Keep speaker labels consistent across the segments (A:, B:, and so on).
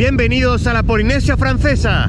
A: Bienvenidos a la Polinesia Francesa.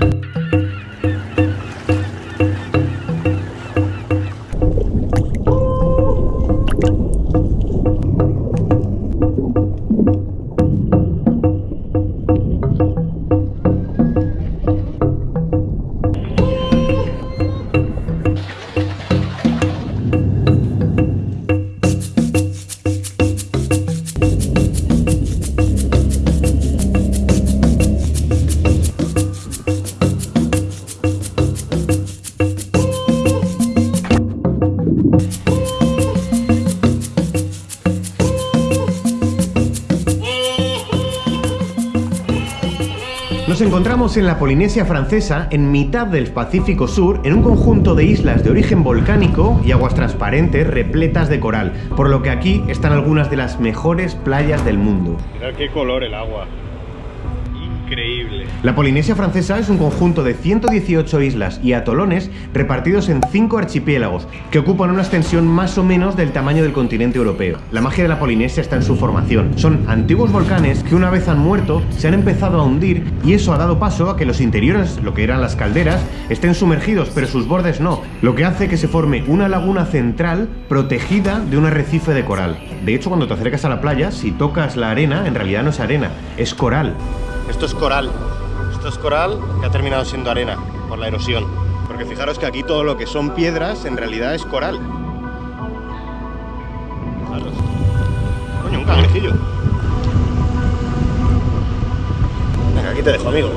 A: Nos encontramos en la Polinesia Francesa, en mitad del Pacífico Sur, en un conjunto de islas de origen volcánico y aguas transparentes repletas de coral, por lo que aquí están algunas de las mejores playas del mundo.
B: Mirad qué color el agua.
A: La Polinesia Francesa es un conjunto de 118 islas y atolones repartidos en 5 archipiélagos, que ocupan una extensión más o menos del tamaño del continente europeo. La magia de la Polinesia está en su formación. Son antiguos volcanes que una vez han muerto, se han empezado a hundir y eso ha dado paso a que los interiores, lo que eran las calderas, estén sumergidos, pero sus bordes no, lo que hace que se forme una laguna central protegida de un arrecife de coral. De hecho, cuando te acercas a la playa, si tocas la arena, en realidad no es arena, es coral. Esto es coral. Esto es coral que ha terminado siendo arena por la erosión. Porque fijaros que aquí todo lo que son piedras en realidad es coral. Fijaros. Coño, un cangrejillo. Venga, aquí te dejo, amigo.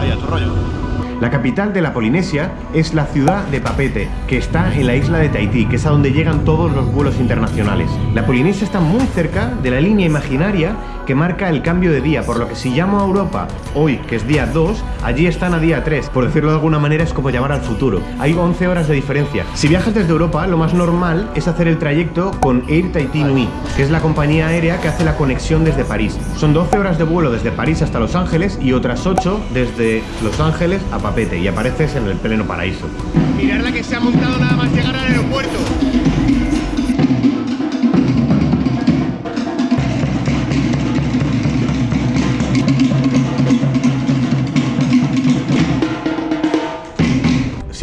A: Ahí a tu rollo. La capital de la Polinesia es la ciudad de Papete, que está en la isla de Tahití, que es a donde llegan todos los vuelos internacionales. La Polinesia está muy cerca de la línea imaginaria que marca el cambio de día, por lo que si llamo a Europa hoy, que es día 2, allí están a día 3. Por decirlo de alguna manera, es como llamar al futuro. Hay 11 horas de diferencia. Si viajas desde Europa, lo más normal es hacer el trayecto con Air Tahiti Nui, que es la compañía aérea que hace la conexión desde París. Son 12 horas de vuelo desde París hasta Los Ángeles y otras 8 desde Los Ángeles a Papete y apareces en el pleno paraíso. Mirad la que se ha montado nada más llegar al aeropuerto.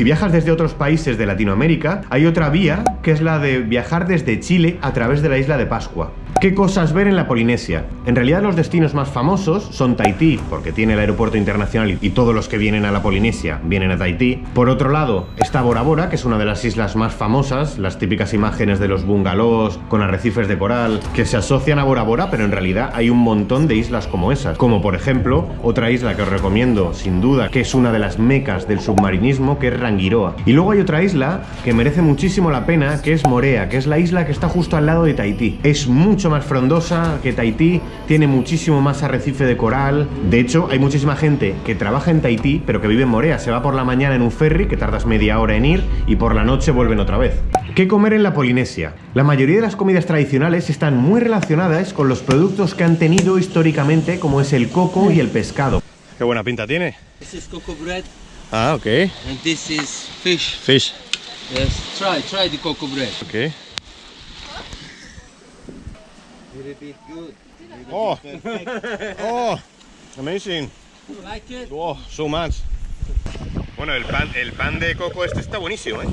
A: Si viajas desde otros países de Latinoamérica, hay otra vía que es la de viajar desde Chile a través de la isla de Pascua. ¿Qué cosas ver en la Polinesia? En realidad los destinos más famosos son Tahití, porque tiene el aeropuerto internacional y todos los que vienen a la Polinesia vienen a Tahití. Por otro lado está Bora Bora, que es una de las islas más famosas, las típicas imágenes de los bungalows con arrecifes de coral que se asocian a Bora Bora, pero en realidad hay un montón de islas como esas, como por ejemplo otra isla que os recomiendo sin duda, que es una de las mecas del submarinismo, que es Rangiroa. Y luego hay otra isla que merece muchísimo la pena, que es Morea, que es la isla que está justo al lado de Tahití. Es mucho más frondosa que Tahití, tiene muchísimo más arrecife de coral. De hecho, hay muchísima gente que trabaja en Tahití, pero que vive en Morea. Se va por la mañana en un ferry, que tardas media hora en ir, y por la noche vuelven otra vez. ¿Qué comer en la Polinesia? La mayoría de las comidas tradicionales están muy relacionadas con los productos que han tenido históricamente, como es el coco y el pescado.
B: Qué buena pinta tiene.
C: This is cocoa bread
B: Ah, ok.
C: and this is fish.
B: Fish.
C: Yes, try, try the cocoa bread.
B: Ok.
C: Very bit good.
B: Oh, oh, amazing.
C: You like it?
B: Oh, so much. Bueno, el pan, el pan de coco este está buenísimo, ¿eh?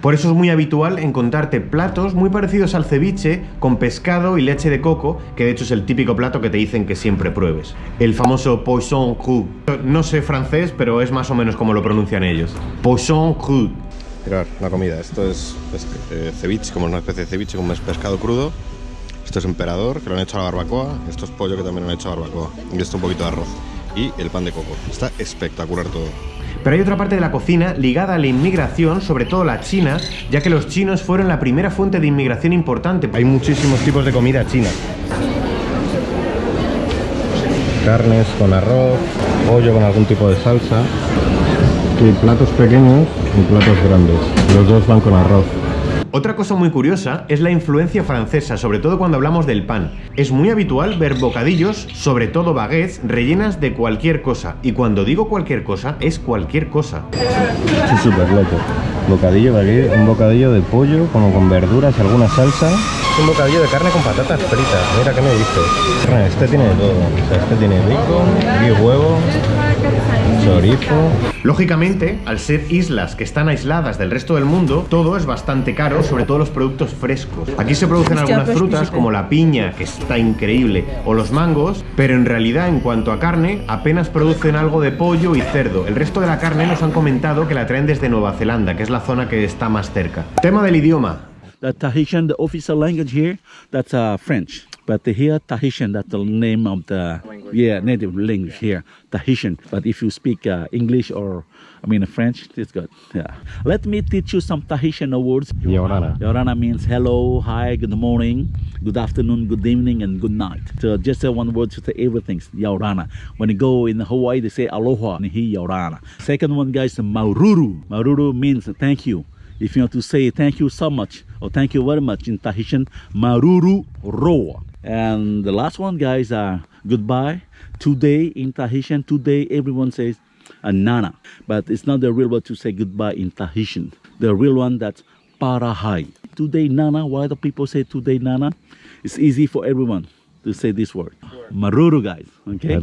A: Por eso es muy habitual encontrarte platos muy parecidos al ceviche con pescado y leche de coco, que de hecho es el típico plato que te dicen que siempre pruebes. El famoso poisson cru. No sé francés, pero es más o menos como lo pronuncian ellos. Poisson cru.
B: Mirad, la comida. Esto es, es, eh, ceviche, como una especie de ceviche, como es pescado crudo. Esto es emperador, que lo han hecho a la barbacoa. Esto es pollo, que también lo han hecho a la barbacoa. Y esto un poquito de arroz. Y el pan de coco. Está espectacular todo.
A: Pero hay otra parte de la cocina ligada a la inmigración, sobre todo la china, ya que los chinos fueron la primera fuente de inmigración importante. Hay muchísimos tipos de comida china. Carnes con arroz, pollo con algún tipo de salsa. Y platos pequeños y platos grandes. Los dos van con arroz. Otra cosa muy curiosa es la influencia francesa, sobre todo cuando hablamos del pan. Es muy habitual ver bocadillos, sobre todo baguettes, rellenas de cualquier cosa. Y cuando digo cualquier cosa, es cualquier cosa.
B: Sí, súper loco. Bocadillo aquí, un bocadillo de pollo, como con verduras y alguna salsa. Un bocadillo de carne con patatas fritas. Mira qué me dices. Este tiene de todo. O sea, este tiene bacon, y huevo, chorizo.
A: Lógicamente, al ser islas que están aisladas del resto del mundo, todo es bastante caro, sobre todo los productos frescos. Aquí se producen algunas frutas como la piña, que está increíble, o los mangos, pero en realidad en cuanto a carne, apenas producen algo de pollo y cerdo. El resto de la carne nos han comentado que la traen desde Nueva Zelanda, que es la zona que está más cerca. Tema del idioma.
D: The Tahitian, the official language here, that's uh, French. But here, Tahitian, that's the name of the yeah native language here, Tahitian. But if you speak uh, English or I mean French, it's good. Yeah. Let me teach you some Tahitian words.
B: Yorana.
D: Yorana means hello, hi, good morning, good afternoon, good evening, and good night. So just uh, one word to say everything. Yorana. When you go in Hawaii, they say aloha. And he Yorana. Second one, guys, maururu. Maururu means thank you. If you want to say thank you so much or thank you very much in Tahitian, maruru roa. And the last one, guys, are goodbye. Today in Tahitian, today everyone says anana, but it's not the real word to say goodbye in Tahitian. The real one that's parahai. Today nana. Why do people say today nana? It's easy for everyone to say this word. Maruru, guys. Okay.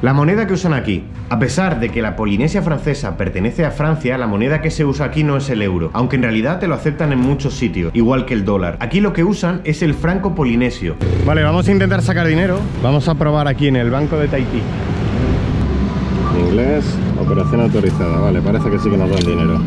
A: La moneda que usan aquí. A pesar de que la Polinesia francesa pertenece a Francia, la moneda que se usa aquí no es el euro, aunque en realidad te lo aceptan en muchos sitios, igual que el dólar. Aquí lo que usan es el franco polinesio.
B: Vale, vamos a intentar sacar dinero. Vamos a probar aquí en el banco de Tahití. Inglés, operación autorizada. Vale, parece que sí que nos dan dinero.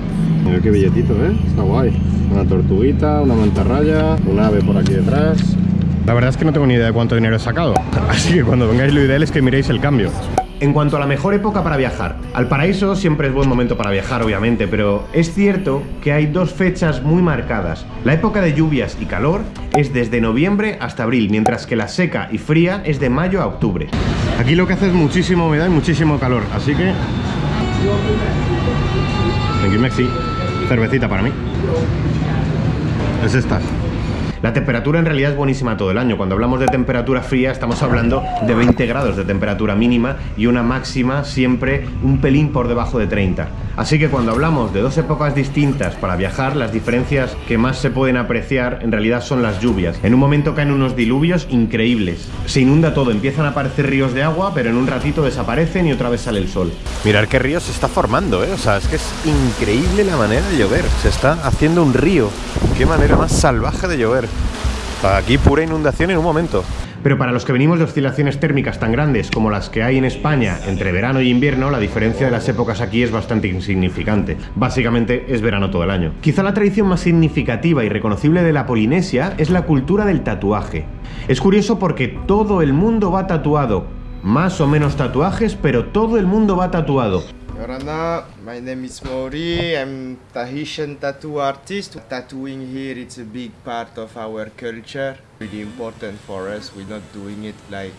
B: Mira qué billetito, ¿eh? Está guay. Una tortuguita, una mantarraya, un ave por aquí detrás. La verdad es que no tengo ni idea de cuánto dinero he sacado. Así que cuando vengáis lo ideal es que miréis el cambio.
A: En cuanto a la mejor época para viajar, al paraíso siempre es buen momento para viajar, obviamente, pero es cierto que hay dos fechas muy marcadas. La época de lluvias y calor es desde noviembre hasta abril, mientras que la seca y fría es de mayo a octubre.
B: Aquí lo que hace es muchísima humedad y muchísimo calor, así que... Thank you, Mexi. Cervecita para mí. Es esta.
A: La temperatura en realidad es buenísima todo el año. Cuando hablamos de temperatura fría estamos hablando de 20 grados de temperatura mínima y una máxima siempre un pelín por debajo de 30. Así que cuando hablamos de dos épocas distintas para viajar, las diferencias que más se pueden apreciar en realidad son las lluvias. En un momento caen unos diluvios increíbles. Se inunda todo, empiezan a aparecer ríos de agua, pero en un ratito desaparecen y otra vez sale el sol.
B: Mirar qué río se está formando, ¿eh? O sea, es que es increíble la manera de llover. Se está haciendo un río. Qué manera más salvaje de llover. Aquí pura inundación en un momento.
A: Pero para los que venimos de oscilaciones térmicas tan grandes como las que hay en España entre verano y invierno, la diferencia de las épocas aquí es bastante insignificante. Básicamente es verano todo el año. Quizá la tradición más significativa y reconocible de la Polinesia es la cultura del tatuaje. Es curioso porque todo el mundo va tatuado. Más o menos tatuajes, pero todo el mundo va tatuado.
E: Yorana, my name is Mori. I'm Tahitian tattoo artist. Tattooing here it's a big part of our culture. Really important for us. We're not doing it like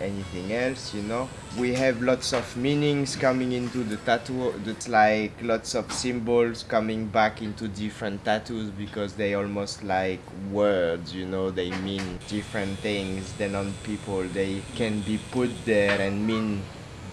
E: anything else, you know. We have lots of meanings coming into the tattoo. That's like lots of symbols coming back into different tattoos because they almost like words, you know. They mean different things than on people. They can be put there and mean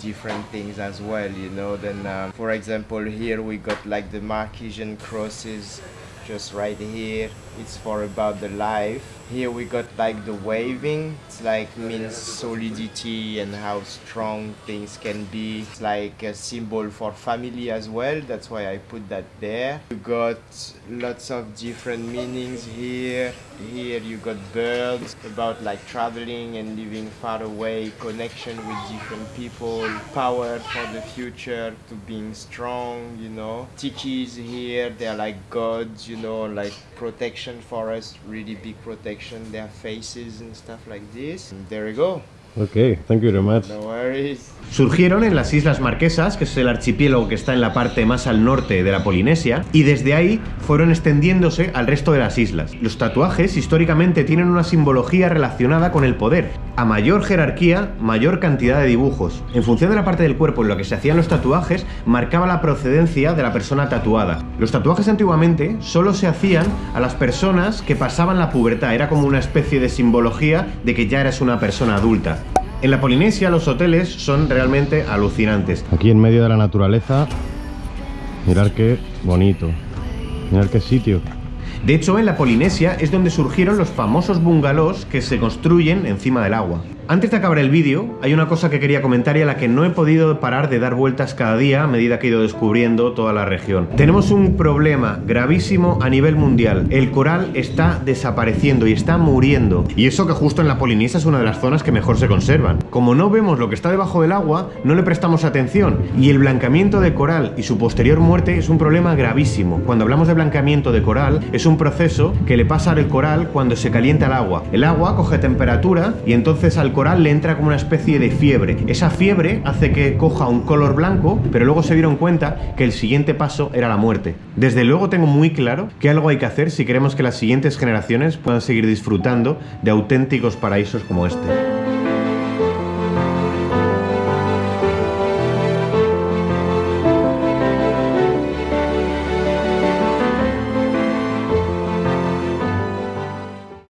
E: different things as well you know then um, for example here we got like the Marquesian crosses just right here. It's for about the life here we got like the waving. It's like means solidity and how strong things can be. It's like a symbol for family as well. That's why i put that there. You got lots of different meanings here. Here you got birds about like traveling and living far away connection with different people power for the future to being strong you know. Tikis here they're like gods you know like protection for us really big protection their faces and stuff like this. And there we go.
B: Ok, thank you very much.
E: no worries
A: Surgieron en las Islas Marquesas, que es el archipiélago que está en la parte más al norte de la Polinesia, y desde ahí fueron extendiéndose al resto de las islas. Los tatuajes históricamente tienen una simbología relacionada con el poder. A mayor jerarquía, mayor cantidad de dibujos. En función de la parte del cuerpo en la que se hacían los tatuajes, marcaba la procedencia de la persona tatuada. Los tatuajes antiguamente solo se hacían a las personas que pasaban la pubertad, era como una especie de simbología de que ya eres una persona adulta. En la Polinesia los hoteles son realmente alucinantes.
B: Aquí en medio de la naturaleza, mirar qué bonito.
A: Mirad qué sitio. De hecho, en la Polinesia es donde surgieron los famosos bungalows que se construyen encima del agua. Antes de acabar el vídeo, hay una cosa que quería comentar y a la que no he podido parar de dar vueltas cada día a medida que he ido descubriendo toda la región. Tenemos un problema gravísimo a nivel mundial. El coral está desapareciendo y está muriendo. Y eso que justo en la Polinesia es una de las zonas que mejor se conservan. Como no vemos lo que está debajo del agua, no le prestamos atención. Y el blancamiento de coral y su posterior muerte es un problema gravísimo. Cuando hablamos de blancamiento de coral, es un proceso que le pasa al coral cuando se calienta el agua. El agua coge temperatura y entonces al le entra como una especie de fiebre. Esa fiebre hace que coja un color blanco, pero luego se dieron cuenta que el siguiente paso era la muerte. Desde luego tengo muy claro que algo hay que hacer si queremos que las siguientes generaciones puedan seguir disfrutando de auténticos paraísos como este.